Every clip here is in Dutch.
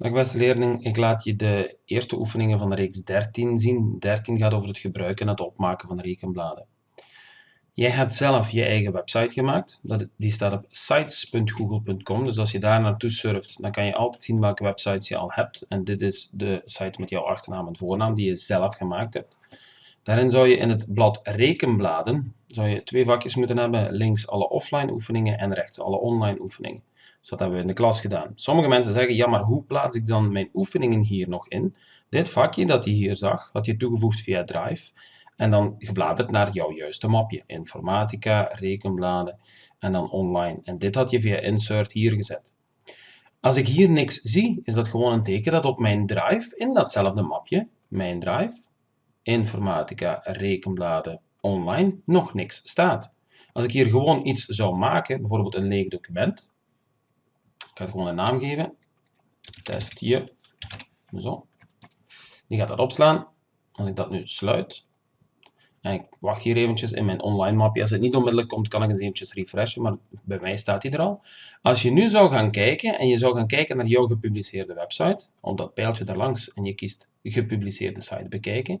Dag beste leerling, ik laat je de eerste oefeningen van de reeks 13 zien. 13 gaat over het gebruiken en het opmaken van rekenbladen. Jij hebt zelf je eigen website gemaakt. Die staat op sites.google.com. Dus als je daar naartoe surft, dan kan je altijd zien welke websites je al hebt. En dit is de site met jouw achternaam en voornaam die je zelf gemaakt hebt. Daarin zou je in het blad rekenbladen zou je twee vakjes moeten hebben. Links alle offline oefeningen en rechts alle online oefeningen. Dus dat hebben we in de klas gedaan. Sommige mensen zeggen, ja, maar hoe plaats ik dan mijn oefeningen hier nog in? Dit vakje dat je hier zag, had je toegevoegd via Drive. En dan gebladerd naar jouw juiste mapje. Informatica, rekenbladen en dan online. En dit had je via Insert hier gezet. Als ik hier niks zie, is dat gewoon een teken dat op mijn Drive, in datzelfde mapje, mijn Drive, Informatica, rekenbladen, online, nog niks staat. Als ik hier gewoon iets zou maken, bijvoorbeeld een leeg document, ga het gewoon een naam geven. Testje. Zo. Die gaat dat opslaan. Als ik dat nu sluit. En ik wacht hier eventjes in mijn online mapje. Als het niet onmiddellijk komt, kan ik eens eventjes refreshen. Maar bij mij staat hij er al. Als je nu zou gaan kijken en je zou gaan kijken naar jouw gepubliceerde website. Op dat pijltje daar langs en je kiest gepubliceerde site bekijken.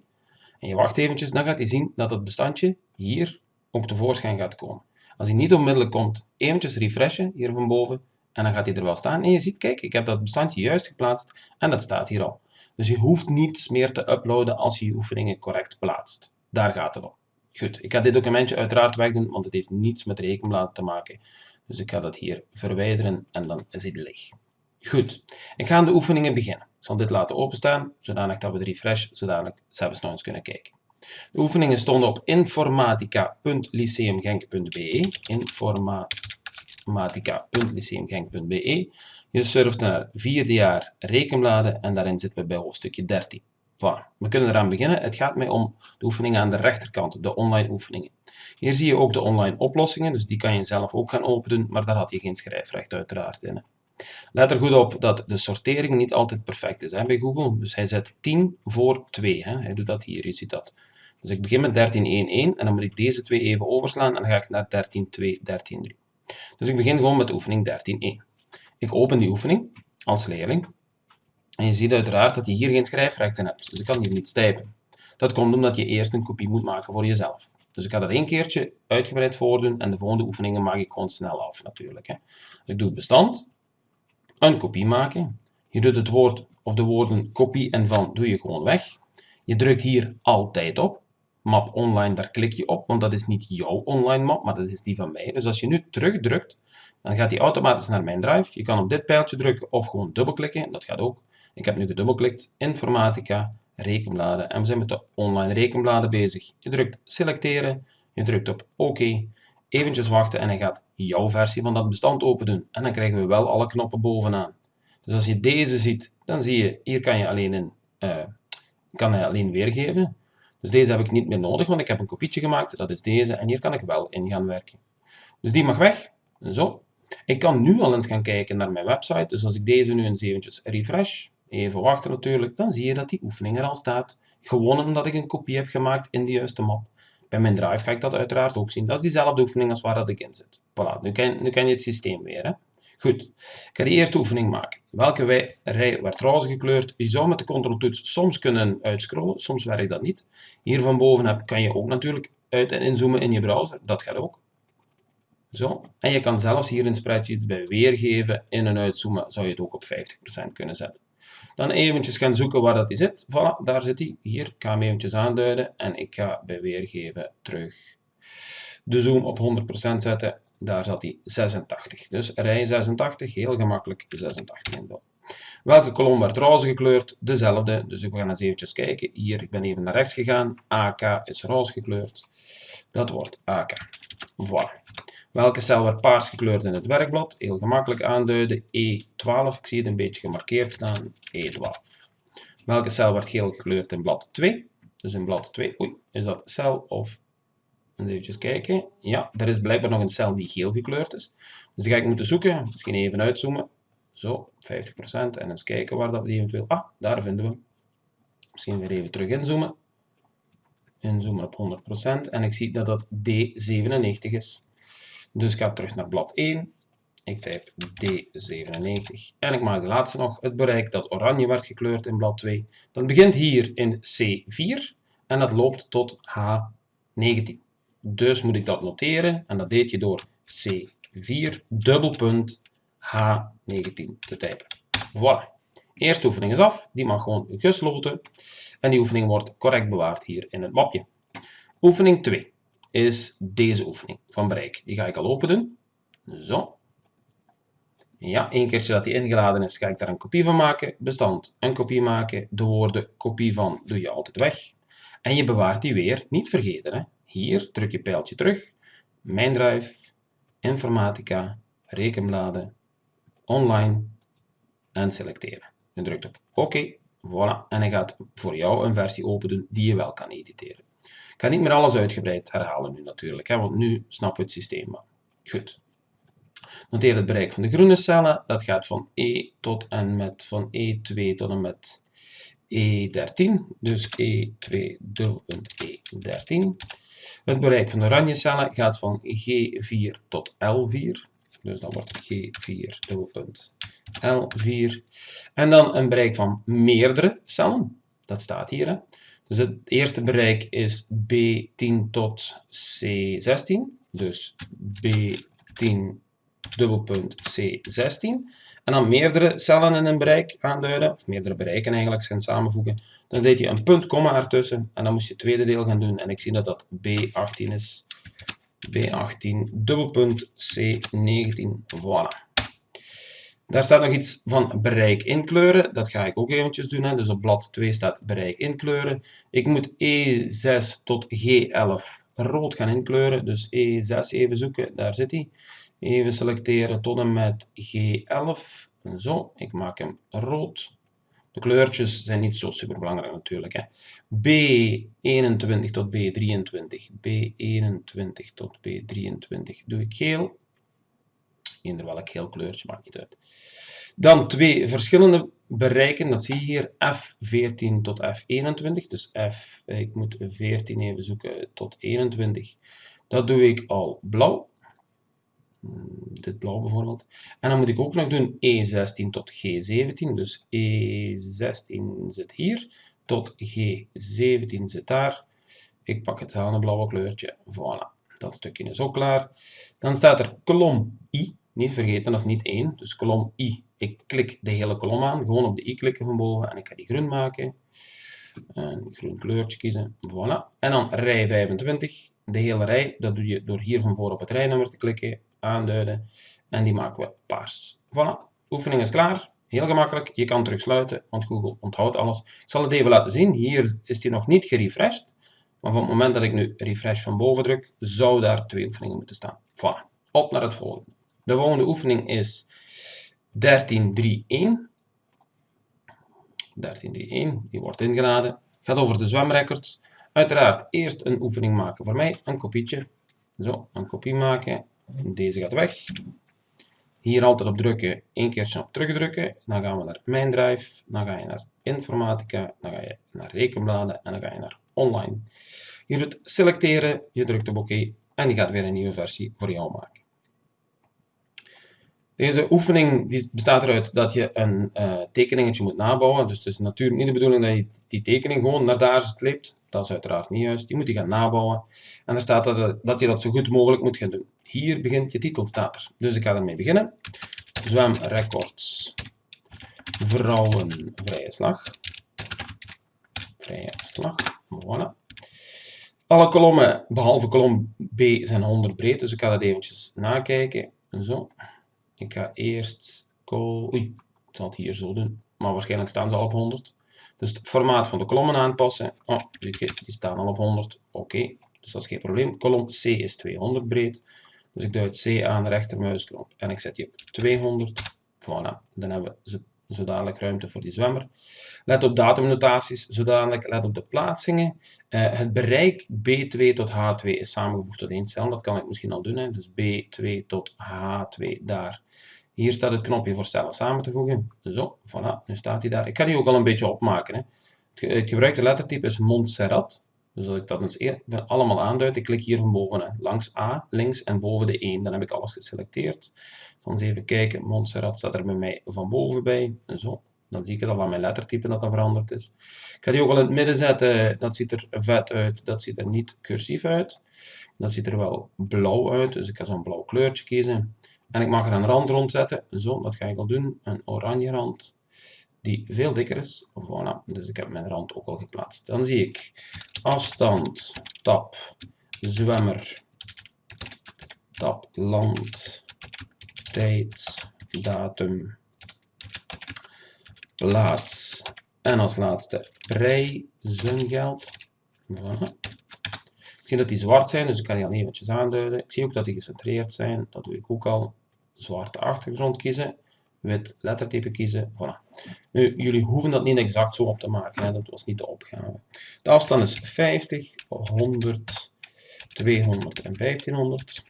En je wacht eventjes, dan gaat hij zien dat het bestandje hier ook tevoorschijn gaat komen. Als hij niet onmiddellijk komt, eventjes refreshen hier van boven. En dan gaat hij er wel staan. En je ziet, kijk, ik heb dat bestandje juist geplaatst en dat staat hier al. Dus je hoeft niets meer te uploaden als je je oefeningen correct plaatst. Daar gaat het om. Goed, ik ga dit documentje uiteraard wegdoen, want het heeft niets met rekenbladen te maken. Dus ik ga dat hier verwijderen en dan is hij leeg. Goed, ik ga aan de oefeningen beginnen. Ik zal dit laten openstaan, zodanig dat we de refresh zodanig zelfs nog eens kunnen kijken. De oefeningen stonden op informatica.lyceumgenk.be. Informa matica.lyceumgenk.be. Je surft naar vierde jaar rekenbladen en daarin zitten we bij hoofdstukje 13. Voilà. We kunnen eraan beginnen. Het gaat mij om de oefeningen aan de rechterkant, de online oefeningen. Hier zie je ook de online oplossingen, dus die kan je zelf ook gaan openen, maar daar had je geen schrijfrecht uiteraard in. Let er goed op dat de sortering niet altijd perfect is hè, bij Google. Dus hij zet 10 voor 2. Hè. Hij doet dat hier, je ziet dat. Dus ik begin met 13.1.1 en dan moet ik deze twee even overslaan en dan ga ik naar 13.2, 13.3. Dus ik begin gewoon met de oefening 13.1. Ik open die oefening als leerling. En je ziet uiteraard dat je hier geen schrijfrechten hebt. Dus ik kan hier niet typen. Dat komt omdat je eerst een kopie moet maken voor jezelf. Dus ik ga dat één keertje uitgebreid voordoen en de volgende oefeningen maak ik gewoon snel af natuurlijk. Hè. Dus ik doe het bestand, een kopie maken. Je doet het woord of de woorden kopie en van doe je gewoon weg. Je drukt hier altijd op map online, daar klik je op, want dat is niet jouw online map, maar dat is die van mij. Dus als je nu terugdrukt, dan gaat die automatisch naar mijn drive. Je kan op dit pijltje drukken of gewoon dubbelklikken, dat gaat ook. Ik heb nu gedubbelklikt, informatica, rekenbladen en we zijn met de online rekenbladen bezig. Je drukt selecteren, je drukt op OK, eventjes wachten en hij gaat jouw versie van dat bestand open doen. En dan krijgen we wel alle knoppen bovenaan. Dus als je deze ziet, dan zie je, hier kan je alleen, in, uh, kan hij alleen weergeven. Dus deze heb ik niet meer nodig, want ik heb een kopietje gemaakt. Dat is deze. En hier kan ik wel in gaan werken. Dus die mag weg. Zo. Ik kan nu al eens gaan kijken naar mijn website. Dus als ik deze nu eens eventjes refresh, even wachten natuurlijk, dan zie je dat die oefening er al staat. Gewoon omdat ik een kopie heb gemaakt in de juiste map. Bij mijn drive ga ik dat uiteraard ook zien. Dat is diezelfde oefening als waar dat ik in zit. Voilà, nu ken, nu je het systeem weer. Hè? Goed, ik ga die eerste oefening maken. Welke rij werd roze gekleurd? Je zou met de controltoets soms kunnen uitscrollen, soms werkt dat niet. Hier van boven kan je ook natuurlijk uit- en inzoomen in je browser, dat gaat ook. Zo. En je kan zelfs hier in spreadsheets bij weergeven, in- en uitzoomen, zou je het ook op 50% kunnen zetten. Dan eventjes gaan zoeken waar dat die zit. Voilà, daar zit hij. Hier, ik ga hem eventjes aanduiden en ik ga bij weergeven terug de zoom op 100% zetten daar zat hij 86. Dus rij 86, heel gemakkelijk 86 invullen. Welke kolom werd roze gekleurd? Dezelfde. Dus we gaan eens eventjes kijken. Hier, ik ben even naar rechts gegaan. AK is roze gekleurd. Dat wordt AK. Voilà. Welke cel werd paars gekleurd in het werkblad? Heel gemakkelijk aanduiden. E12. Ik zie het een beetje gemarkeerd staan. E12. Welke cel werd geel gekleurd in blad 2? Dus in blad 2. Oei, is dat cel of Even kijken. Ja, er is blijkbaar nog een cel die geel gekleurd is. Dus die ga ik moeten zoeken. Misschien even uitzoomen. Zo, 50%. En eens kijken waar dat we eventueel... Ah, daar vinden we Misschien weer even terug inzoomen. Inzoomen op 100%. En ik zie dat dat D97 is. Dus ik ga terug naar blad 1. Ik typ D97 en ik maak de laatste nog, het bereik dat oranje werd gekleurd in blad 2. Dat begint hier in C4 en dat loopt tot H19. Dus moet ik dat noteren en dat deed je door C4 dubbelpunt H19 te typen. Voilà. Eerste oefening is af, die mag gewoon gesloten en die oefening wordt correct bewaard hier in het mapje. Oefening 2 is deze oefening van bereik. Die ga ik al open doen. Zo. Ja, één keertje dat die ingeladen is, ga ik daar een kopie van maken. Bestand, een kopie maken. De woorden kopie van doe je altijd weg. En je bewaart die weer, niet vergeten. Hè? Hier druk je pijltje terug. Mijn drive, informatica, rekenbladen, online en selecteren. Je drukt op oké, voilà, en hij gaat voor jou een versie openen die je wel kan editeren. Ik ga niet meer alles uitgebreid herhalen nu natuurlijk, hè, want nu snappen we het systeem wel. Goed. Noteer het bereik van de groene cellen. Dat gaat van E tot en met van E2 tot en met E13. Dus E2 dubbelpunt E13. Het bereik van oranje cellen gaat van G4 tot L4. Dus dat wordt G4 dubbelpunt L4. En dan een bereik van meerdere cellen. Dat staat hier. Hè. Dus het eerste bereik is B10 tot C16. Dus B10 dubbelpunt C16. En dan meerdere cellen in een bereik aanduiden, of meerdere bereiken eigenlijk, gaan samenvoegen. Dan deed je een punt, komma ertussen, en dan moest je het tweede deel gaan doen. En ik zie dat dat B18 is. B18, dubbelpunt C19, voilà. Daar staat nog iets van bereik inkleuren. Dat ga ik ook eventjes doen. Hè. Dus op blad 2 staat bereik inkleuren. Ik moet E6 tot G11 rood gaan inkleuren. Dus E6 even zoeken, daar zit hij. Even selecteren tot en met G11. Zo, ik maak hem rood. De kleurtjes zijn niet zo super belangrijk natuurlijk. Hè. B21 tot B23. B21 tot B23 doe ik geel. Eender welk geel kleurtje, maakt niet uit. Dan twee verschillende bereiken, dat zie je hier, F14 tot F21. Dus F, ik moet 14 even zoeken tot 21. Dat doe ik al blauw. Hmm, dit blauw bijvoorbeeld. En dan moet ik ook nog doen E16 tot G17. Dus E16 zit hier, tot G17 zit daar. Ik pak het blauwe kleurtje. Voilà, dat stukje is ook klaar. Dan staat er kolom I. Niet vergeten, dat is niet 1. Dus kolom I. Ik klik de hele kolom aan. Gewoon op de I klikken van boven. En ik ga die groen maken. Een groen kleurtje kiezen. Voilà. En dan rij 25. De hele rij. Dat doe je door hier van voor op het rijnummer te klikken aanduiden en die maken we paars. Voilà, oefening is klaar. Heel gemakkelijk, je kan terugsluiten, want Google onthoudt alles. Ik zal het even laten zien, hier is die nog niet gerefreshed, maar van het moment dat ik nu refresh van boven druk, zou daar twee oefeningen moeten staan. Voilà, op naar het volgende. De volgende oefening is 1331. 1331, die wordt ingeladen. Gaat over de zwemrecords. Uiteraard eerst een oefening maken voor mij, een kopietje. Zo, een kopie maken deze gaat weg. Hier altijd op drukken, één keertje op terugdrukken. Dan gaan we naar Mijn Drive, dan ga je naar Informatica, dan ga je naar Rekenbladen en dan ga je naar Online. Je doet selecteren, je drukt op OK en die gaat weer een nieuwe versie voor jou maken. Deze oefening die bestaat eruit dat je een uh, tekeningetje moet nabouwen. Dus het is natuurlijk niet de bedoeling dat je die tekening gewoon naar daar sleept. Dat is uiteraard niet juist. Je moet die gaan nabouwen. En er staat dat, dat je dat zo goed mogelijk moet gaan doen. Hier begint je titel. Dus ik ga ermee beginnen. Zwemrecords. Vrouwen vrije slag. Vrije slag. Voilà. Alle kolommen, behalve kolom B, zijn 100 breed. Dus ik ga dat eventjes nakijken. Zo. Ik ga eerst... Oei, ik zal het hier zo doen. Maar waarschijnlijk staan ze al op 100. Dus het formaat van de kolommen aanpassen. Oh, die staan al op 100. Oké, dus dat is geen probleem. Kolom C is 200 breed. Dus ik duid C aan, rechtermuisknop en ik zet die op 200. Voilà, dan hebben we zo dadelijk ruimte voor die zwemmer. Let op datumnotaties, zodanig let op de plaatsingen. Uh, het bereik B2 tot H2 is samengevoegd tot één cel, dat kan ik misschien al doen. Hè. Dus B2 tot H2 daar. Hier staat het knopje voor cellen samen te voegen. Zo, voilà, nu staat hij daar. Ik ga die ook al een beetje opmaken. Hè. Het gebruikte lettertype is Montserrat. Dus als ik dat eens eer, allemaal aanduid, ik klik hier van boven langs A, links en boven de 1. Dan heb ik alles geselecteerd. Dan eens even kijken, Montserrat staat er bij mij van boven bij. Zo. Dan zie ik het al aan mijn lettertype dat dat veranderd is. Ik ga die ook al in het midden zetten. Dat ziet er vet uit. Dat ziet er niet cursief uit. Dat ziet er wel blauw uit. Dus ik ga zo'n blauw kleurtje kiezen. En ik mag er een rand rond zetten. Zo, dat ga ik al doen. Een oranje rand. Die veel dikker is. Voilà. Dus ik heb mijn rand ook al geplaatst. Dan zie ik afstand, tab, zwemmer, tab, land, tijd, datum, plaats. En als laatste prijzengeld. Ik zie dat die zwart zijn, dus ik kan die al eventjes aanduiden. Ik zie ook dat die gecentreerd zijn. Dat doe ik ook al. Zwarte achtergrond kiezen. Wit lettertype kiezen. Voilà. Nu, jullie hoeven dat niet exact zo op te maken. Hè. Dat was niet de opgave. De afstand is 50, 100, 200 en 1500.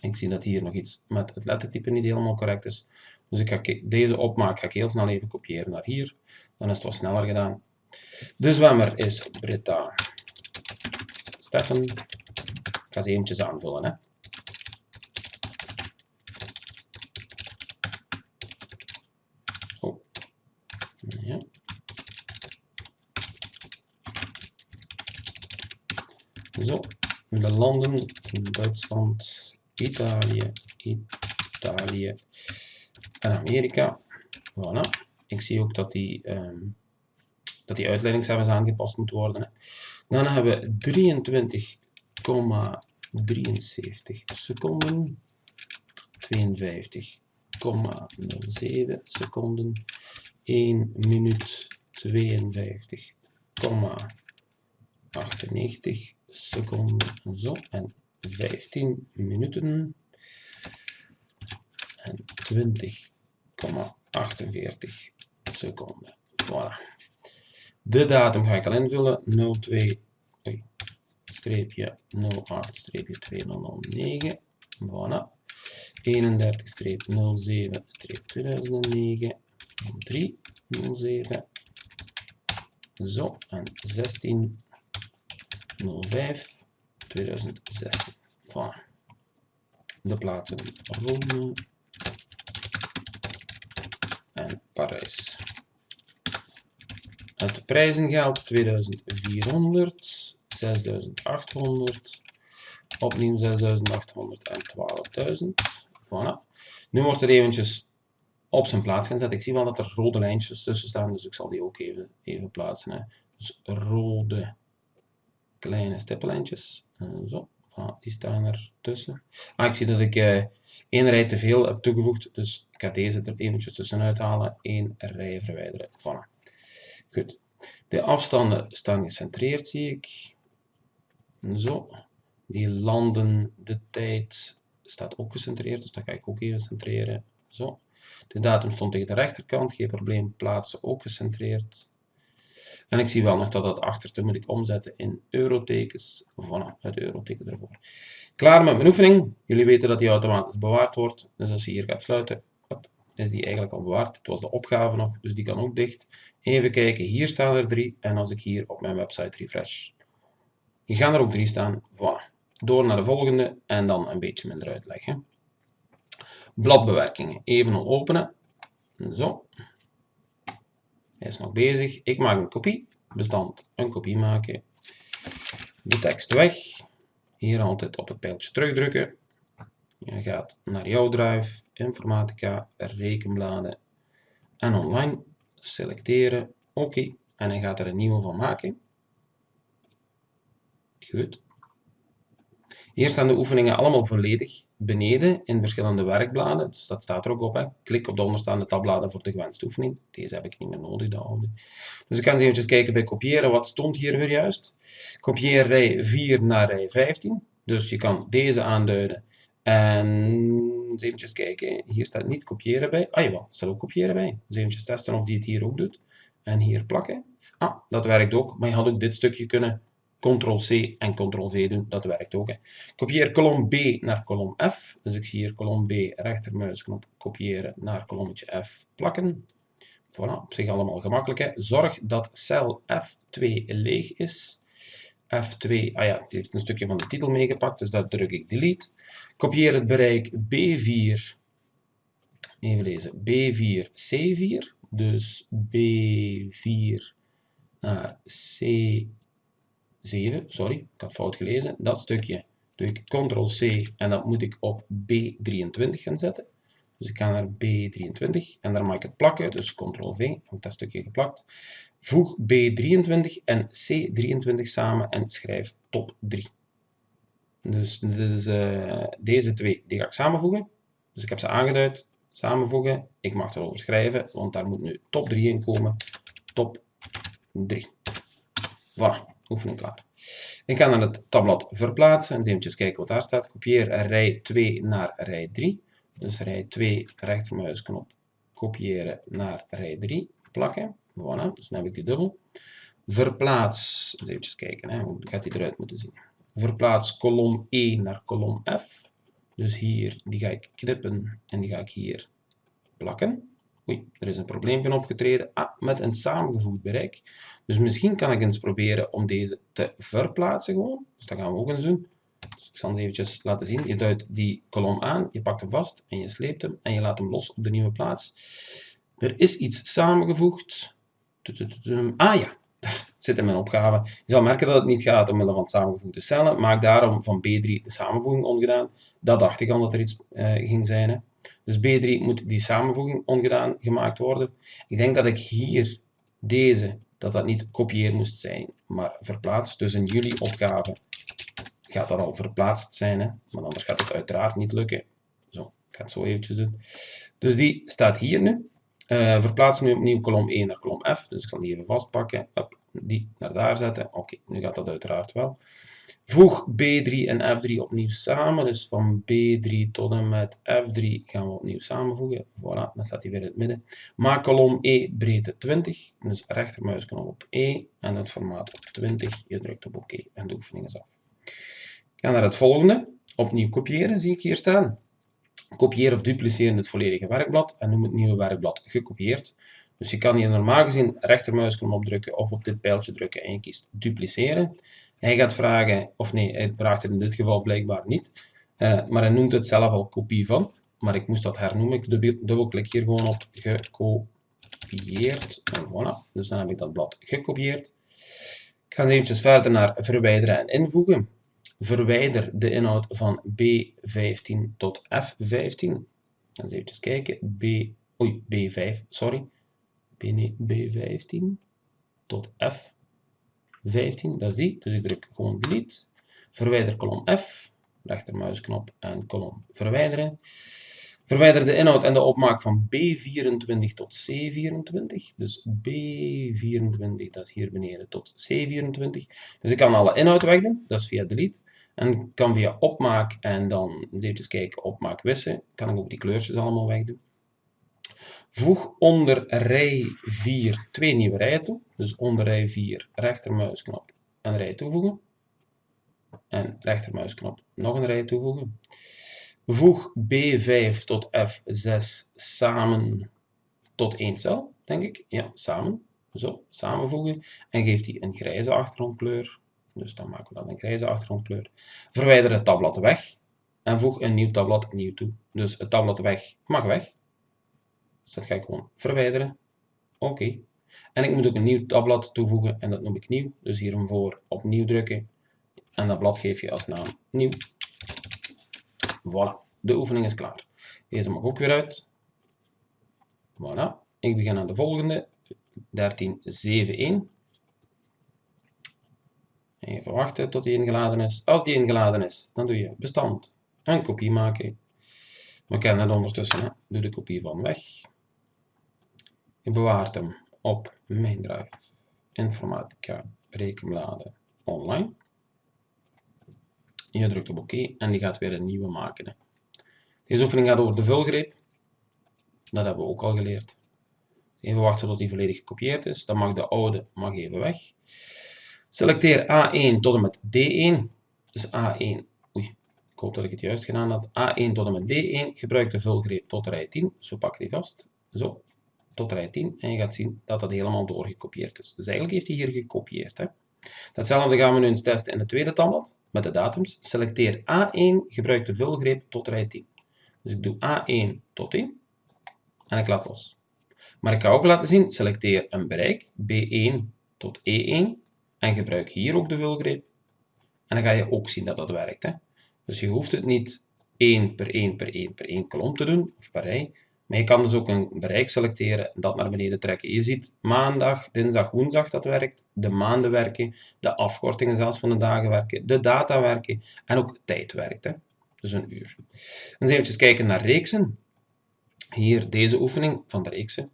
Ik zie dat hier nog iets met het lettertype niet helemaal correct is. Dus ik ga deze opmaak ga ik heel snel even kopiëren naar hier. Dan is het wat sneller gedaan. De zwemmer is Britta Steffen. Ik ga ze eventjes aanvullen. Hè. Zo. Ja. Zo. De landen, Duitsland, Italië, Italië, en Amerika. Voilà. Ik zie ook dat die, um, dat die aangepast moeten worden. Dan hebben we 23,73 seconden. 52,07 seconden. 1 minuut 52,98 seconden. Zo. En 15 minuten en 20,48 seconden. Voilà. De datum ga ik al invullen. 02 streepje 08 streepje 2009. Voilà. 31 streep 07 streep 2009. 3 07. Zo. En 16 05 2016. Voilà. De plaatsen Rome, en Parijs. Het prijzengeld 2400, 6800, opnieuw 6800 en 12.000. Voilà. Nu wordt er eventjes op zijn plaats zetten. Ik zie wel dat er rode lijntjes tussen staan, dus ik zal die ook even, even plaatsen. Dus rode kleine stippenlijntjes. Zo die staan er tussen. Ah, ik zie dat ik uh, één rij te veel heb toegevoegd, dus ik ga deze er eventjes tussenuit halen. Eén rij verwijderen. Voilà. Goed. De afstanden staan gecentreerd, zie ik. Zo. Die landen, de tijd staat ook gecentreerd, dus dat ga ik ook even centreren. Zo. De datum stond tegen de rechterkant, geen probleem. Plaatsen ook gecentreerd. En ik zie wel nog dat dat achterste moet ik omzetten in eurotekens. Voilà, het euroteken ervoor. Klaar met mijn oefening. Jullie weten dat die automatisch bewaard wordt. Dus als je hier gaat sluiten, is die eigenlijk al bewaard. Het was de opgave nog, dus die kan ook dicht. Even kijken, hier staan er drie. En als ik hier op mijn website refresh, die gaan er ook drie staan. Voilà. Door naar de volgende en dan een beetje minder uitleg. Hè. Bladbewerkingen. Even openen. Zo. Hij is nog bezig. Ik maak een kopie. Bestand een kopie maken. De tekst weg. Hier altijd op het pijltje terugdrukken. Je gaat naar jouw drive, informatica, rekenbladen en online. Selecteren. Oké. En hij gaat er een nieuwe van maken. Goed. Hier staan de oefeningen allemaal volledig beneden in verschillende werkbladen. Dus dat staat er ook op. Hè. Klik op de onderstaande tabbladen voor de gewenste oefening. Deze heb ik niet meer nodig, de oude. Dus ik kan eens even kijken bij kopiëren. Wat stond hier weer juist? Kopieer rij 4 naar rij 15. Dus je kan deze aanduiden. En eens even kijken. Hier staat niet kopiëren bij. Ah jawel, er staat ook kopiëren bij. Even testen of die het hier ook doet. En hier plakken. Ah, dat werkt ook. Maar je had ook dit stukje kunnen Ctrl-C en Ctrl-V doen, dat werkt ook. Hè. Kopieer kolom B naar kolom F. Dus ik zie hier kolom B, rechtermuisknop, kopiëren naar kolommetje F, plakken. Voilà, op zich allemaal gemakkelijk. Hè. Zorg dat cel F2 leeg is. F2, ah ja, het heeft een stukje van de titel meegepakt, dus dat druk ik delete. Kopieer het bereik B4, even lezen, B4, C4, dus B4 naar C7, sorry, ik had fout gelezen, dat stukje doe ik Ctrl-C en dat moet ik op B23 gaan zetten. Dus ik ga naar B23 en daar mag ik het plakken, dus Ctrl-V, dat stukje geplakt. Voeg B23 en C23 samen en schrijf top 3. Dus, dus uh, deze twee die ga ik samenvoegen. Dus ik heb ze aangeduid, samenvoegen. Ik mag erover schrijven, want daar moet nu top 3 in komen. Top 3. Voilà, oefening klaar. Ik ga naar het tabblad verplaatsen en eens even kijken wat daar staat. Kopieer rij 2 naar rij 3. Dus rij 2, rechtermuisknop, kopiëren naar rij 3, plakken. Voilà, dus dan heb ik die dubbel. Verplaats, even kijken, hè, hoe gaat die eruit moeten zien. Verplaats kolom E naar kolom F. Dus hier, die ga ik knippen en die ga ik hier plakken. Oei, er is een probleempje opgetreden. Ah, met een samengevoegd bereik. Dus misschien kan ik eens proberen om deze te verplaatsen gewoon. Dus dat gaan we ook eens doen. Dus ik zal het eventjes laten zien. Je duidt die kolom aan, je pakt hem vast en je sleept hem en je laat hem los op de nieuwe plaats. Er is iets samengevoegd. Ah ja, zit in mijn opgave. Je zal merken dat het niet gaat omwille van samengevoegde cellen. Maak daarom van B3 de samenvoeging ongedaan. Dat dacht ik al dat er iets uh, ging zijn. Hè. Dus B3 moet die samenvoeging ongedaan gemaakt worden. Ik denk dat ik hier deze, dat dat niet kopieer moest zijn, maar verplaatst. Dus in jullie opgave gaat dat al verplaatst zijn, hè? maar anders gaat het uiteraard niet lukken. Zo, ik ga het zo eventjes doen. Dus die staat hier nu. Uh, verplaats nu opnieuw kolom 1 naar kolom F. Dus ik zal die even vastpakken. Die naar daar zetten. Oké, nu gaat dat uiteraard wel. Voeg B3 en F3 opnieuw samen. Dus van B3 tot en met F3 gaan we opnieuw samenvoegen. Voilà, dan staat die weer in het midden. Maak kolom E breedte 20. Dus rechtermuisknop op E en het formaat op 20. Je drukt op OK en de oefening is af. Ik ga naar het volgende. Opnieuw kopiëren, zie ik hier staan. Kopieer of dupliceren het volledige werkblad en noem het nieuwe werkblad gekopieerd. Dus je kan hier normaal gezien rechtermuisknop opdrukken of op dit pijltje drukken en je kiest dupliceren. Hij gaat vragen, of nee, hij vraagt het in dit geval blijkbaar niet, uh, maar hij noemt het zelf al kopie van. Maar ik moest dat hernoemen. Ik dubbelklik hier gewoon op gekopieerd. En voilà, dus dan heb ik dat blad gekopieerd. Ik ga eventjes verder naar verwijderen en invoegen. Verwijder de inhoud van B15 tot F15. Eens even kijken. B, oei, B5, sorry. B, nee, B15 tot F15, dat is die. Dus ik druk gewoon delete. Verwijder kolom F, rechtermuisknop en kolom verwijderen. Verwijder de inhoud en de opmaak van B24 tot C24. Dus B24, dat is hier beneden, tot C24. Dus ik kan alle inhoud wegdoen, dat is via delete. En kan via opmaak en dan even kijken, opmaak wissen, kan ik ook die kleurtjes allemaal wegdoen. Voeg onder rij 4 twee nieuwe rijen toe. Dus onder rij 4 rechtermuisknop een rij toevoegen. En rechtermuisknop nog een rij toevoegen. Voeg B5 tot F6 samen tot één cel, denk ik. Ja, samen. Zo, samenvoegen. En geef die een grijze achtergrondkleur. Dus dan maken we dat een grijze achtergrondkleur. Verwijder het tabblad weg. En voeg een nieuw tabblad nieuw toe. Dus het tabblad weg mag weg. Dus dat ga ik gewoon verwijderen. Oké. En ik moet ook een nieuw tabblad toevoegen en dat noem ik nieuw. Dus hier voor opnieuw drukken. En dat blad geef je als naam nieuw. Voilà, de oefening is klaar. Deze mag ook weer uit. Voilà, ik begin aan de volgende. 1371. Even wachten tot die ingeladen is. Als die ingeladen is, dan doe je bestand en kopie maken. We kennen het ondertussen. Doe de kopie van weg. Je bewaart hem op mijn drive informatica rekenbladen online. Je drukt op oké en die gaat weer een nieuwe maken. Deze oefening gaat over de vulgreep. Dat hebben we ook al geleerd. Even wachten tot die volledig gekopieerd is. Dan mag de oude mag even weg. Selecteer A1 tot en met D1. Dus A1, oei, ik hoop dat ik het juist gedaan had. A1 tot en met D1. Gebruik de vulgreep tot rij 10. Dus we pakken die vast. Zo, tot rij 10. En je gaat zien dat dat helemaal doorgekopieerd is. Dus eigenlijk heeft hij hier gekopieerd. Hè. Datzelfde gaan we nu eens testen in het tweede tabblad met de datums. Selecteer A1, gebruik de vulgreep tot rij 10. Dus ik doe A1 tot 10 en ik laat los. Maar ik ga ook laten zien, selecteer een bereik, B1 tot E1 en gebruik hier ook de vulgreep. En dan ga je ook zien dat dat werkt. Hè? Dus je hoeft het niet 1 per 1 per 1 per 1 kolom te doen, of per rij. Maar je kan dus ook een bereik selecteren en dat naar beneden trekken. Je ziet maandag, dinsdag, woensdag dat werkt, de maanden werken, de afkortingen zelfs van de dagen werken, de data werken en ook tijd werkt. Hè? Dus een uur. Eens even kijken naar reeksen. Hier deze oefening van de reeksen.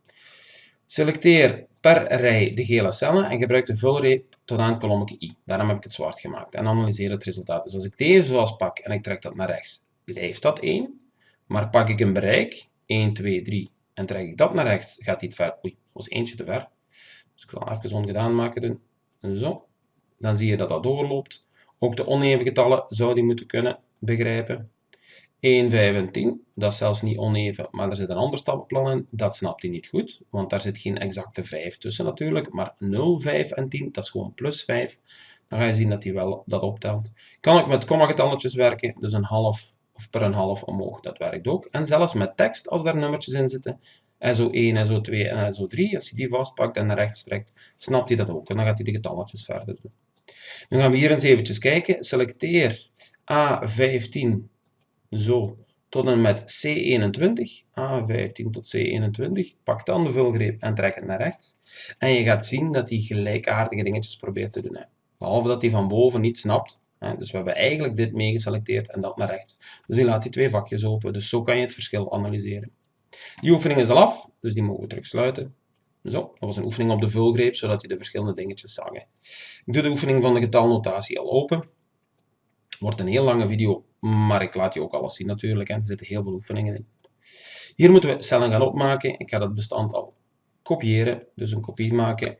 Selecteer per rij de gele cellen en gebruik de vulreep tot aan kolommetje i. Daarom heb ik het zwart gemaakt. En analyseer het resultaat. Dus als ik deze zoals pak en ik trek dat naar rechts, blijft dat 1. Maar pak ik een bereik, 1, 2, 3, en trek ik dat naar rechts, gaat dit ver. Oei, dat was eentje te ver. Dus ik zal even ongedaan maken. Zo. Dan zie je dat dat doorloopt. Ook de oneven getallen zou die moeten kunnen begrijpen. 1, 5 en 10, dat is zelfs niet oneven, maar er zit een ander stappenplan in, dat snapt hij niet goed, want daar zit geen exacte 5 tussen natuurlijk, maar 0, 5 en 10, dat is gewoon plus 5. Dan ga je zien dat hij wel dat optelt. Kan ik met komma-getalletjes werken, dus een half of per een half omhoog, dat werkt ook. En zelfs met tekst, als daar nummertjes in zitten, SO1, SO2 en SO3, als je die vastpakt en naar rechts trekt, snapt hij dat ook. En dan gaat hij de getalletjes verder doen. Nu gaan we hier eens eventjes kijken. Selecteer A15 zo tot en met C21, A15 tot C21, pak dan de vulgreep en trek het naar rechts. En je gaat zien dat hij gelijkaardige dingetjes probeert te doen. Behalve dat hij van boven niet snapt. Hè. Dus we hebben eigenlijk dit meegeselecteerd en dat naar rechts. Dus hij laat die twee vakjes open. Dus zo kan je het verschil analyseren. Die oefening is al af, dus die mogen we terug sluiten. Zo, dat was een oefening op de vulgreep, zodat je de verschillende dingetjes zag. Ik doe de oefening van de getalnotatie al open. Wordt een heel lange video, maar ik laat je ook alles zien natuurlijk. En er zitten heel veel oefeningen in. Hier moeten we cellen gaan opmaken. Ik ga dat bestand al kopiëren. Dus een kopie maken,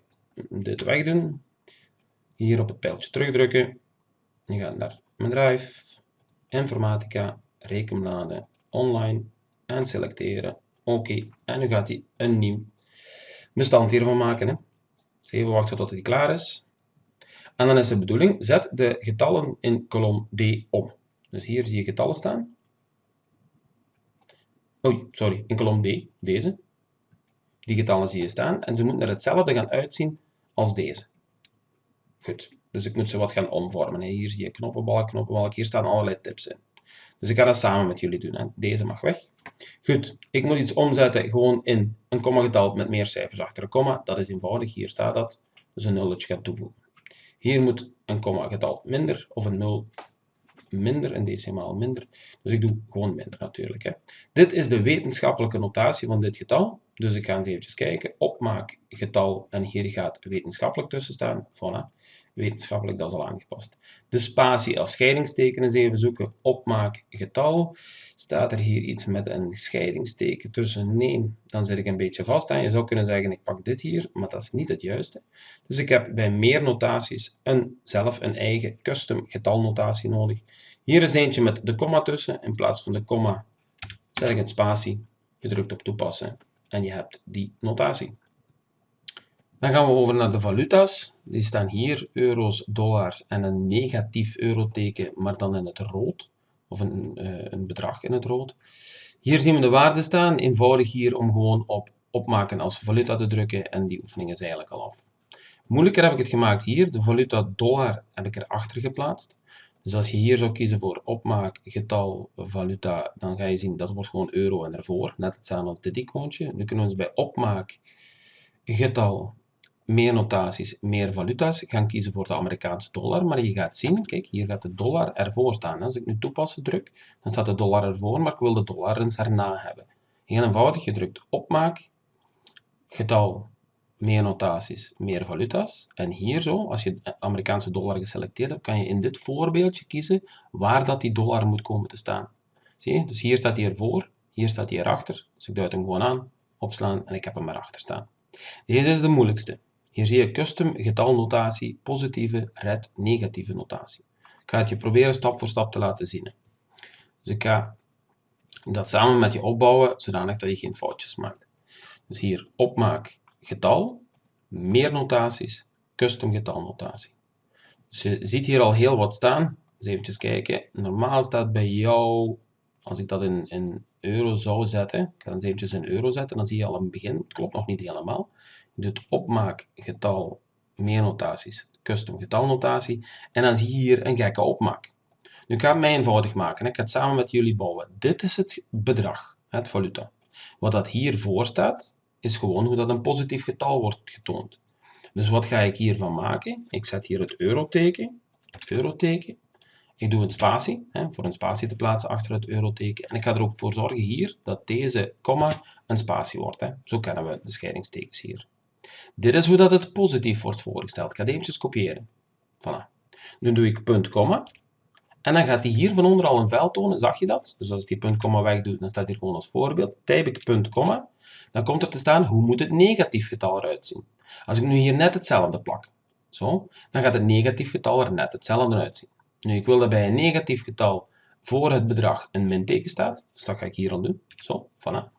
dit wegdoen. Hier op het pijltje terugdrukken. Je gaat naar mijn drive, informatica, rekenbladen, online en selecteren. Oké, en nu gaat hij een nieuw bestand hiervan maken. Hè. Even wachten tot hij klaar is. En dan is de bedoeling, zet de getallen in kolom D om. Dus hier zie je getallen staan. Oei, sorry, in kolom D, deze. Die getallen zie je staan en ze moeten er hetzelfde gaan uitzien als deze. Goed, dus ik moet ze wat gaan omvormen. Hier zie je knoppenbalk, knoppenbalk, hier staan allerlei tips in. Dus ik ga dat samen met jullie doen. Deze mag weg. Goed, ik moet iets omzetten gewoon in een komma-getal met meer cijfers achter een komma. Dat is eenvoudig, hier staat dat. Dus een nulletje gaan toevoegen. Hier moet een komma-getal minder of een 0 minder, een decimaal minder. Dus ik doe gewoon minder natuurlijk. Hè. Dit is de wetenschappelijke notatie van dit getal. Dus ik ga eens even kijken. Opmaak getal en hier gaat wetenschappelijk tussen staan. Voilà wetenschappelijk, dat is al aangepast. De spatie als scheidingsteken eens even zoeken. Opmaak getal. Staat er hier iets met een scheidingsteken tussen? Nee, dan zit ik een beetje vast aan. Je zou kunnen zeggen, ik pak dit hier, maar dat is niet het juiste. Dus ik heb bij meer notaties een, zelf een eigen custom getalnotatie nodig. Hier is eentje met de komma tussen. In plaats van de komma zet ik een spatie. Je drukt op toepassen en je hebt die notatie. Dan gaan we over naar de valuta's. Die staan hier, euro's, dollars en een negatief euroteken, maar dan in het rood. Of een, uh, een bedrag in het rood. Hier zien we de waarden staan. Eenvoudig hier om gewoon op opmaken als valuta te drukken. En die oefening is eigenlijk al af. Moeilijker heb ik het gemaakt hier. De valuta dollar heb ik erachter geplaatst. Dus als je hier zou kiezen voor opmaak, getal, valuta, dan ga je zien dat wordt gewoon euro en ervoor. Net hetzelfde als dit icoontje. Nu kunnen we ons bij opmaak, getal, meer notaties, meer valuta's. Ik ga kiezen voor de Amerikaanse dollar, maar je gaat zien, kijk, hier gaat de dollar ervoor staan. Als ik nu toepassen druk, dan staat de dollar ervoor, maar ik wil de dollar eens erna hebben. Heel eenvoudig, je drukt opmaak, getal, meer notaties, meer valuta's. En hier zo, als je de Amerikaanse dollar geselecteerd hebt, kan je in dit voorbeeldje kiezen waar dat die dollar moet komen te staan. Zie je? Dus hier staat hij ervoor, hier staat hij erachter. Dus ik duid hem gewoon aan, opslaan en ik heb hem erachter staan. Deze is de moeilijkste. Hier zie je custom getalnotatie, positieve, red, negatieve notatie. Ik ga het je proberen stap voor stap te laten zien. Dus ik ga dat samen met je opbouwen, zodanig dat je geen foutjes maakt. Dus hier opmaak getal, meer notaties, custom getalnotatie. Dus je ziet hier al heel wat staan. Dus even kijken. Normaal staat bij jou, als ik dat in, in euro zou zetten, ik ga dan eventjes in euro zetten, dan zie je al een begin. Het klopt nog niet helemaal. Je doet opmaak getal meer notaties, custom getalnotatie. En dan zie je hier een gekke opmaak. Nu ik ga het mij eenvoudig maken. Ik ga het samen met jullie bouwen. Dit is het bedrag, het valuta. Wat dat hiervoor staat, is gewoon hoe dat een positief getal wordt getoond. Dus wat ga ik hiervan maken? Ik zet hier het euroteken, het euroteken. Ik doe een spatie, hè, voor een spatie te plaatsen achter het euroteken. En ik ga er ook voor zorgen hier dat deze komma een spatie wordt. Hè. Zo kennen we de scheidingstekens hier. Dit is hoe dat het positief wordt voorgesteld. Ik ga het eventjes kopiëren. Voilà. Nu doe ik punt, komma. En dan gaat hij hier van onder al een veld tonen, zag je dat? Dus als ik die punt, komma wegdoe, dan staat hier gewoon als voorbeeld. Typ ik punt, komma, dan komt er te staan hoe moet het negatief getal eruit zien. Als ik nu hier net hetzelfde plak, zo, dan gaat het negatief getal er net hetzelfde uitzien. Nu, ik wil dat bij een negatief getal voor het bedrag een minteken staat, dus dat ga ik hier al doen. Zo, voilà.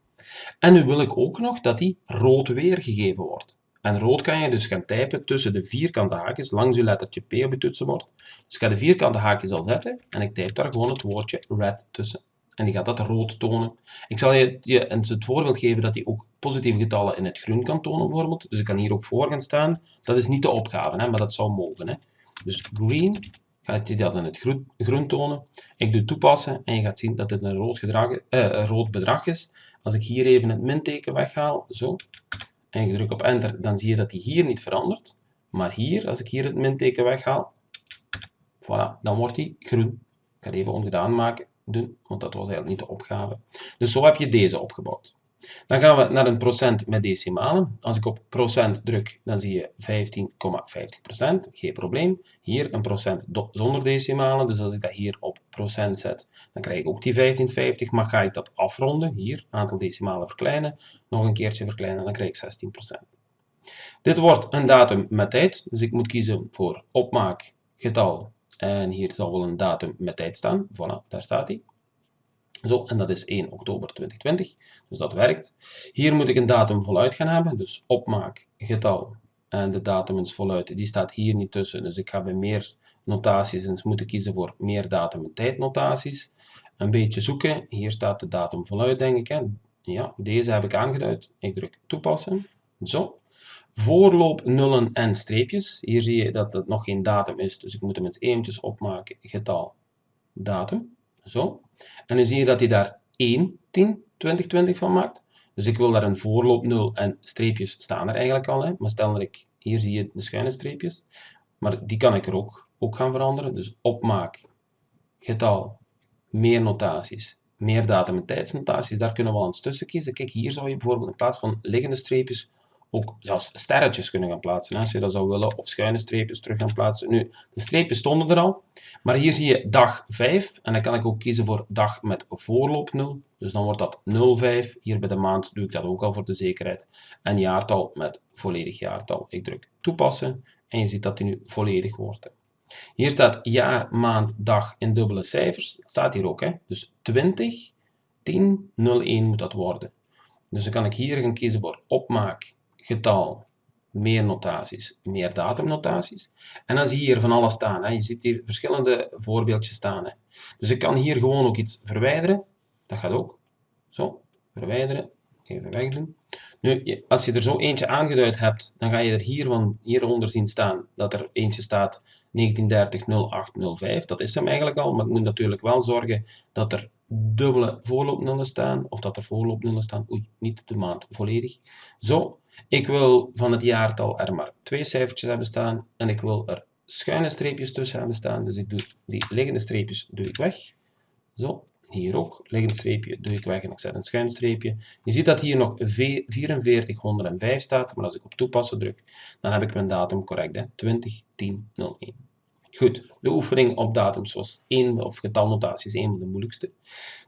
En nu wil ik ook nog dat die rood weergegeven wordt. En rood kan je dus gaan typen tussen de vierkante haakjes langs je lettertje P op je toetsenbord. Dus ik ga de vierkante haakjes al zetten en ik typ daar gewoon het woordje red tussen. En die gaat dat rood tonen. Ik zal je, je het voorbeeld geven dat hij ook positieve getallen in het groen kan tonen bijvoorbeeld. Dus ik kan hier ook voor gaan staan. Dat is niet de opgave, hè, maar dat zou mogen. Hè. Dus green gaat hij dat in het groen, tonen. Ik doe toepassen en je gaat zien dat dit een rood, eh, rood bedrag is. Als ik hier even het minteken weghaal, zo, en ik druk op enter, dan zie je dat die hier niet verandert. Maar hier, als ik hier het minteken weghaal, voilà, dan wordt die groen. Ik ga het even ongedaan maken, doen, want dat was eigenlijk niet de opgave. Dus zo heb je deze opgebouwd. Dan gaan we naar een procent met decimalen. Als ik op procent druk, dan zie je 15,50%, geen probleem. Hier een procent zonder decimalen, dus als ik dat hier op procent zet, dan krijg ik ook die 15,50, maar ga ik dat afronden, hier, aantal decimalen verkleinen, nog een keertje verkleinen, dan krijg ik 16%. Dit wordt een datum met tijd, dus ik moet kiezen voor opmaak, getal, en hier zal wel een datum met tijd staan. Voilà, daar staat hij. Zo, en dat is 1 oktober 2020, dus dat werkt. Hier moet ik een datum voluit gaan hebben, dus opmaak, getal en de datum is voluit, die staat hier niet tussen. Dus ik ga bij meer notaties eens moeten kiezen voor meer datum en tijd notaties. Een beetje zoeken, hier staat de datum voluit denk ik. Hè. Ja, deze heb ik aangeduid. Ik druk toepassen, zo. Voorloop nullen en streepjes, hier zie je dat het nog geen datum is, dus ik moet hem eens eventjes opmaken, getal, datum. Zo. En dan zie je dat hij daar 1, 10, 2020 van maakt. Dus ik wil daar een voorloop 0 en streepjes staan er eigenlijk al. Hè. Maar stel dat ik, hier zie je de schuine streepjes. Maar die kan ik er ook, ook gaan veranderen. Dus opmaak, getal, meer notaties, meer datum en tijdsnotaties. Daar kunnen we al eens tussen kiezen. Kijk, hier zou je bijvoorbeeld in plaats van liggende streepjes ook zelfs sterretjes kunnen gaan plaatsen, als je dat zou willen, of schuine streepjes terug gaan plaatsen. Nu, de streepjes stonden er al, maar hier zie je dag 5, en dan kan ik ook kiezen voor dag met voorloop 0, dus dan wordt dat 05, hier bij de maand doe ik dat ook al voor de zekerheid, en jaartal met volledig jaartal. Ik druk toepassen, en je ziet dat die nu volledig wordt. Hier staat jaar, maand, dag in dubbele cijfers, staat hier ook, hè? dus 20, 10, 01 moet dat worden. Dus dan kan ik hier gaan kiezen voor opmaak getal, meer notaties, meer datumnotaties. En dan zie je hier van alles staan. Hè. Je ziet hier verschillende voorbeeldjes staan. Hè. Dus ik kan hier gewoon ook iets verwijderen. Dat gaat ook. Zo, verwijderen. Even wegdoen. Nu, als je er zo eentje aangeduid hebt, dan ga je er hier van, hieronder zien staan dat er eentje staat 1930-0805. Dat is hem eigenlijk al, maar ik moet natuurlijk wel zorgen dat er dubbele voorloopnullen staan, of dat er voorloopnullen staan. Oei, niet de maand volledig. Zo, ik wil van het jaartal er maar twee cijfertjes hebben staan en ik wil er schuine streepjes tussen hebben staan. Dus ik doe die liggende streepjes doe ik weg. Zo, hier ook. Liggend streepje doe ik weg en ik zet een schuin streepje. Je ziet dat hier nog 4405 staat, maar als ik op toepassen druk, dan heb ik mijn datum correct. Hè? 20, 10, 01. Goed, de oefening op datums was één, of getalnotatie is één van de moeilijkste.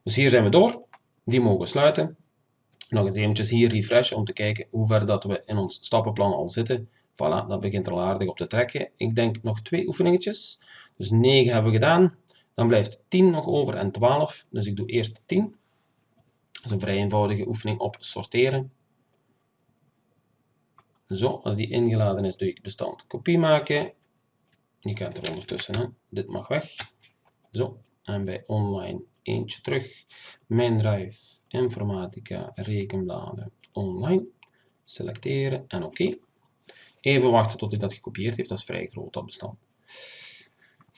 Dus hier zijn we door. Die mogen sluiten nog eens eventjes hier refreshen om te kijken hoe ver dat we in ons stappenplan al zitten. Voilà, dat begint er al aardig op te trekken. Ik denk nog twee oefeningetjes. Dus 9 hebben we gedaan. Dan blijft 10 nog over en 12. Dus ik doe eerst 10. Dat is een vrij eenvoudige oefening op sorteren. Zo, als die ingeladen is, doe ik bestand kopie maken. Je kent er ondertussen, dit mag weg. Zo, en bij online eentje terug. Mijn drive, informatica, rekenbladen, online. Selecteren en oké. Even wachten tot hij dat gekopieerd heeft, dat is vrij groot dat bestand.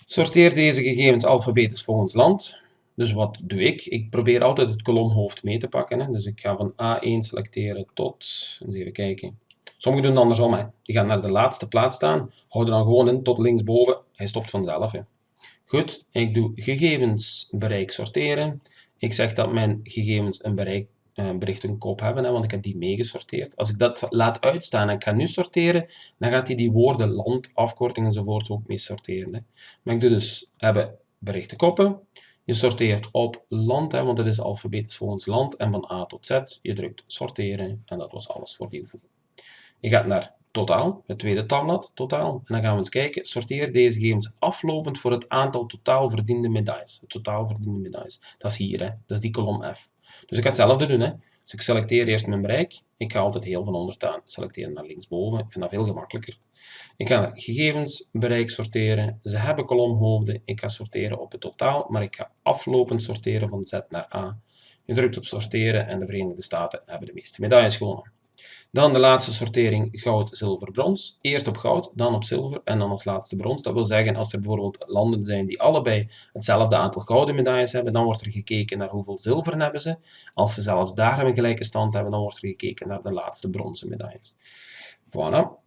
Sorteer deze gegevens alfabetisch volgens land. Dus wat doe ik? Ik probeer altijd het kolomhoofd mee te pakken. Hè. Dus ik ga van A1 selecteren tot, eens even kijken. Sommigen doen het andersom. Hè. Die gaan naar de laatste plaats staan, houden dan gewoon in tot linksboven. Hij stopt vanzelf. Hè. Goed, ik doe gegevens, bereik, sorteren. Ik zeg dat mijn gegevens een bereik, een bericht een hebben, hè, want ik heb die meegesorteerd. Als ik dat laat uitstaan en ik ga nu sorteren, dan gaat hij die woorden, land, afkorting enzovoort ook mee sorteren. Hè. Maar ik doe dus hebben berichten koppen. Je sorteert op land, hè, want het is alfabetisch volgens land. En van A tot Z, je drukt sorteren en dat was alles voor die oefening. Je gaat naar totaal, het tweede tabblad, totaal. En dan gaan we eens kijken, sorteer deze gegevens aflopend voor het aantal totaal verdiende medailles. Het totaal verdiende medailles. Dat is hier, hè. dat is die kolom F. Dus ik ga hetzelfde doen. Hè. Dus ik selecteer eerst mijn bereik. Ik ga altijd heel van onder staan. Selecteren naar linksboven. Ik vind dat veel gemakkelijker. Ik ga gegevens, bereik sorteren. Ze hebben kolomhoofden. Ik ga sorteren op het totaal, maar ik ga aflopend sorteren van Z naar A. Je drukt op sorteren en de Verenigde Staten hebben de meeste medailles gewonnen. Dan de laatste sortering goud, zilver, brons. Eerst op goud, dan op zilver en dan als laatste brons. Dat wil zeggen, als er bijvoorbeeld landen zijn die allebei hetzelfde aantal gouden medailles hebben, dan wordt er gekeken naar hoeveel zilveren hebben ze. Als ze zelfs daar een gelijke stand hebben, dan wordt er gekeken naar de laatste bronzen medailles. Voilà.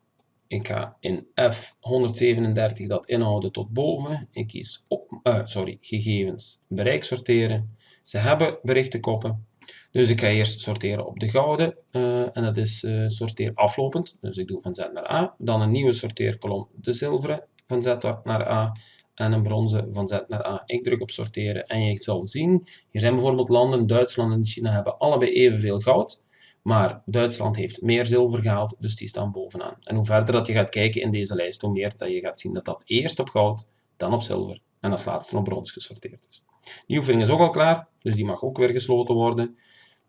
Ik ga in F137 dat inhouden tot boven. Ik kies op, uh, sorry, gegevens, bereik sorteren. Ze hebben berichtenkoppen. Dus ik ga eerst sorteren op de gouden uh, en dat is uh, sorteer aflopend. Dus ik doe van Z naar A. Dan een nieuwe sorteerkolom, de zilveren, van Z naar A. En een bronzen van Z naar A. Ik druk op sorteren en je zal zien, hier zijn bijvoorbeeld landen, Duitsland en China hebben allebei evenveel goud. Maar Duitsland heeft meer zilver gehaald, dus die staan bovenaan. En hoe verder dat je gaat kijken in deze lijst, hoe meer dat je gaat zien dat dat eerst op goud, dan op zilver en als laatste op brons gesorteerd is. Die oefening is ook al klaar, dus die mag ook weer gesloten worden.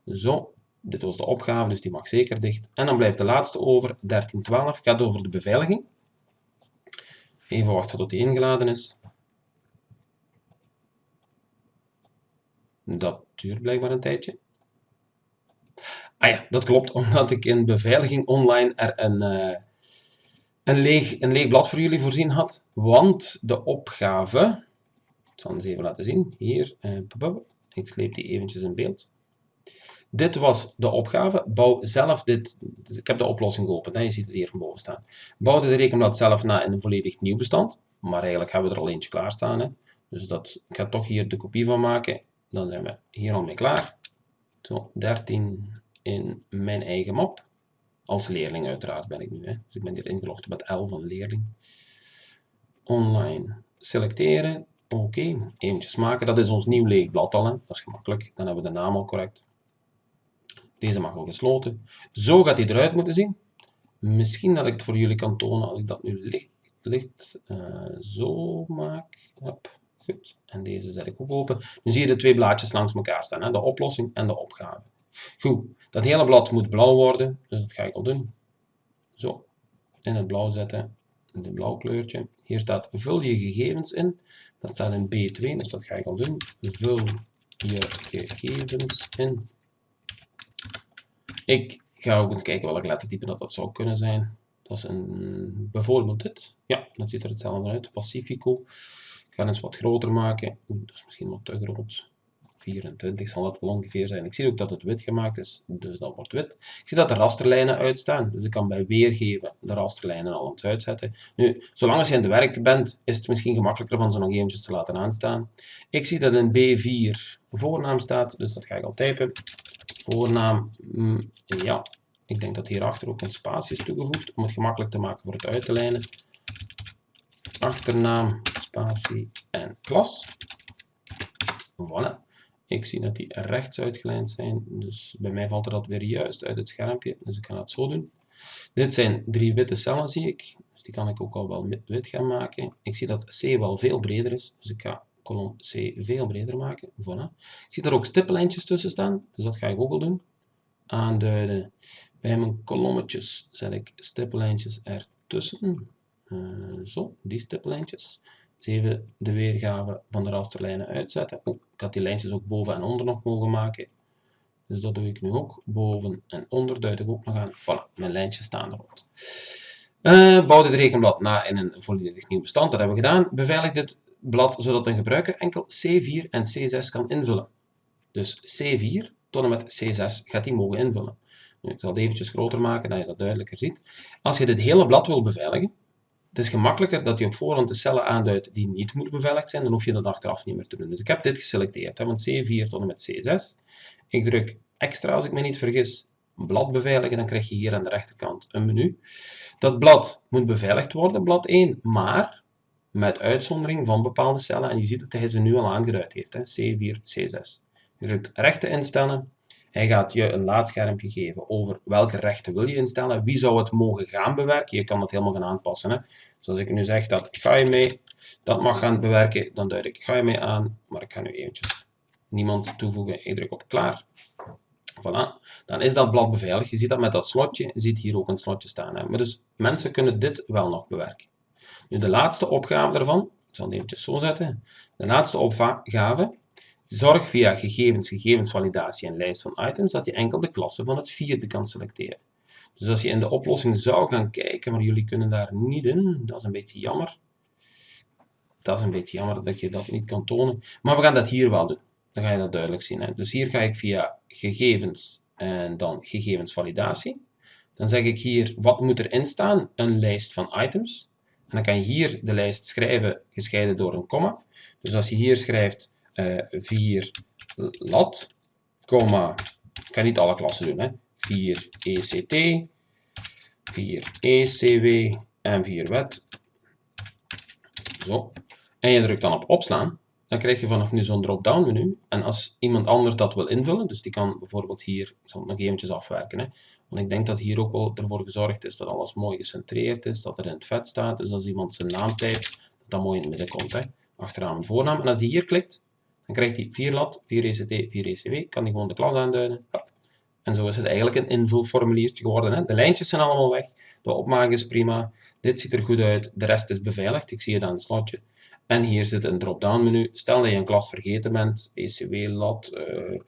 Zo, dit was de opgave, dus die mag zeker dicht. En dan blijft de laatste over, 13.12, gaat over de beveiliging. Even wachten tot die ingeladen is. Dat duurt blijkbaar een tijdje. Ah ja, dat klopt, omdat ik in beveiliging online er een, uh, een, leeg, een leeg blad voor jullie voorzien had. Want de opgave, ik zal het even laten zien, hier, uh, ik sleep die eventjes in beeld. Dit was de opgave. Bouw zelf dit. Ik heb de oplossing geopend. Je ziet het hier van boven staan. Bouw de rekenblad zelf na in een volledig nieuw bestand. Maar eigenlijk hebben we er al eentje klaarstaan. Hè? Dus dat, ik ga toch hier de kopie van maken. Dan zijn we hier al mee klaar. Zo, 13 in mijn eigen map. Als leerling uiteraard ben ik nu. Hè. Dus ik ben hier ingelogd met L van leerling. Online selecteren. Oké, okay. eventjes maken. Dat is ons nieuw leeg blad al. Dat is gemakkelijk. Dan hebben we de naam al correct. Deze mag al gesloten. Zo gaat hij eruit moeten zien. Misschien dat ik het voor jullie kan tonen als ik dat nu licht, licht uh, zo maak. Goed. En deze zet ik ook open. Nu zie je de twee blaadjes langs elkaar staan. Hè? De oplossing en de opgave. Goed, dat hele blad moet blauw worden, dus dat ga ik al doen. Zo, in het blauw zetten, in het blauw kleurtje. Hier staat vul je gegevens in, dat staat in B2, dus dat ga ik al doen. Vul je gegevens in. Ik ga ook eens kijken welk lettertype dat, dat zou kunnen zijn. Dat is een, bijvoorbeeld dit. Ja, dat ziet er hetzelfde uit. Pacifico. Ik ga eens wat groter maken. Oeh, dat is misschien wat te groot. 24 zal het wel ongeveer zijn. Ik zie ook dat het wit gemaakt is, dus dat wordt wit. Ik zie dat de rasterlijnen uitstaan, dus ik kan bij weergeven de rasterlijnen al eens uitzetten. Nu, zolang als je in de werk bent, is het misschien gemakkelijker van ze nog eventjes te laten aanstaan. Ik zie dat in B4 voornaam staat, dus dat ga ik al typen. Voornaam, mm, ja, ik denk dat hierachter ook een spatie is toegevoegd, om het gemakkelijk te maken voor het uit te lijnen. Achternaam, spatie en klas. Voilà. Ik zie dat die rechts uitgelijnd zijn, dus bij mij valt er dat weer juist uit het schermpje, dus ik ga het zo doen. Dit zijn drie witte cellen, zie ik, dus die kan ik ook al wel wit gaan maken. Ik zie dat C wel veel breder is, dus ik ga kolom C veel breder maken. Voilà. Ik zie daar ook stippenlijntjes tussen staan, dus dat ga ik ook al doen. Aanduiden. Bij mijn kolommetjes zet ik stippenlijntjes ertussen. Uh, zo, die stiplijntjes. Even de weergave van de rasterlijnen uitzetten. Ik had die lijntjes ook boven en onder nog mogen maken. Dus dat doe ik nu ook. Boven en onder duid ik ook nog aan. Voilà, mijn lijntjes staan erop. Uh, bouw dit rekenblad na in een volledig nieuw bestand. Dat hebben we gedaan. Beveilig dit blad zodat een gebruiker enkel C4 en C6 kan invullen. Dus C4 tot en met C6 gaat hij mogen invullen. Ik zal het eventjes groter maken, dat je dat duidelijker ziet. Als je dit hele blad wil beveiligen, het is gemakkelijker dat je op voorhand de cellen aanduidt die niet moeten beveiligd zijn, dan hoef je dat achteraf niet meer te doen. Dus ik heb dit geselecteerd, hè, want C4 tot en met C6. Ik druk extra, als ik me niet vergis, blad beveiligen, dan krijg je hier aan de rechterkant een menu. Dat blad moet beveiligd worden, blad 1, maar met uitzondering van bepaalde cellen. En je ziet dat hij ze nu al aangeduid heeft, hè, C4, C6. Je drukt rechten instellen. Hij gaat je een laadschermpje geven over welke rechten wil je instellen. Wie zou het mogen gaan bewerken? Je kan dat helemaal gaan aanpassen. Hè. Dus als ik nu zeg dat ga je mee, dat mag gaan bewerken, dan duid ik ga je mee aan. Maar ik ga nu eventjes niemand toevoegen. Ik druk op klaar. Voilà. Dan is dat blad beveiligd. Je ziet dat met dat slotje. Je ziet hier ook een slotje staan. Hè. Maar dus mensen kunnen dit wel nog bewerken. De laatste opgave daarvan. Ik zal het eventjes zo zetten. De laatste opgave Zorg via gegevens, gegevensvalidatie en lijst van items dat je enkel de klasse van het vierde kan selecteren. Dus als je in de oplossing zou gaan kijken, maar jullie kunnen daar niet in, dat is een beetje jammer. Dat is een beetje jammer dat je dat niet kan tonen. Maar we gaan dat hier wel doen. Dan ga je dat duidelijk zien. Hè. Dus hier ga ik via gegevens en dan gegevensvalidatie. Dan zeg ik hier, wat moet erin staan? Een lijst van items. Dan kan je hier de lijst schrijven, gescheiden door een komma. Dus als je hier schrijft 4 eh, lat, comma, ik kan niet alle klassen doen, hè. 4 ECT, 4 ECW en 4 wet. Zo. En je drukt dan op opslaan, dan krijg je vanaf nu zo'n drop-down menu. En als iemand anders dat wil invullen, dus die kan bijvoorbeeld hier, ik zal het nog eventjes afwerken, hè. Want ik denk dat hier ook wel ervoor gezorgd is dat alles mooi gecentreerd is, dat er in het vet staat. Dus als iemand zijn naam typt, dat dat mooi in het midden komt, achteraan een voornaam. En als die hier klikt, dan krijgt hij 4 lat, 4 ECT, 4 ECW. Kan hij gewoon de klas aanduiden. En zo is het eigenlijk een invulformuliertje geworden. Hè. De lijntjes zijn allemaal weg. De opmaak is prima. Dit ziet er goed uit. De rest is beveiligd. Ik zie het aan het slotje. En hier zit een drop-down menu. Stel dat je een klas vergeten bent. ECW, lat. Uh,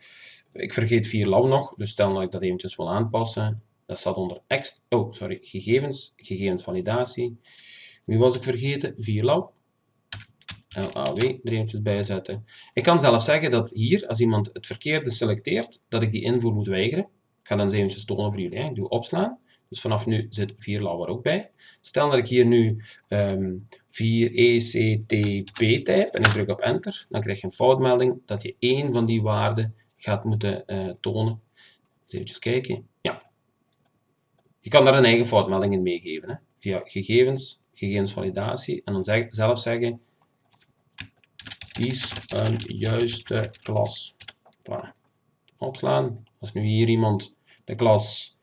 ik vergeet 4 lat nog. Dus stel dat ik dat eventjes wil aanpassen. Dat staat onder ext oh, sorry, gegevens, gegevensvalidatie. Wie was ik vergeten? 4 lat. LAW er eventjes bij zetten. Ik kan zelfs zeggen dat hier, als iemand het verkeerde selecteert, dat ik die invoer moet weigeren. Ik ga dan eens eventjes tonen voor jullie. Hè. Ik doe opslaan. Dus vanaf nu zit 4 law er ook bij. Stel dat ik hier nu um, 4 ECTP type en ik druk op enter, dan krijg je een foutmelding dat je één van die waarden gaat moeten uh, tonen. Even kijken. Ja. Je kan daar een eigen foutmelding in meegeven. Hè. Via gegevens, gegevensvalidatie en dan zeg, zelf zeggen Kies een juiste klas. Opslaan. Als nu hier iemand de klas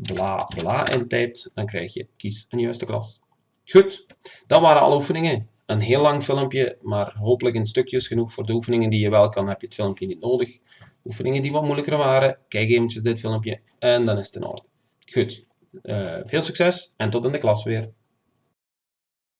bla bla intypt, dan krijg je kies een juiste klas. Goed, dat waren alle oefeningen. Een heel lang filmpje, maar hopelijk in stukjes genoeg voor de oefeningen die je wel kan, heb je het filmpje niet nodig. Oefeningen die wat moeilijker waren, kijk eventjes dit filmpje en dan is het in orde. Goed, uh, veel succes en tot in de klas weer.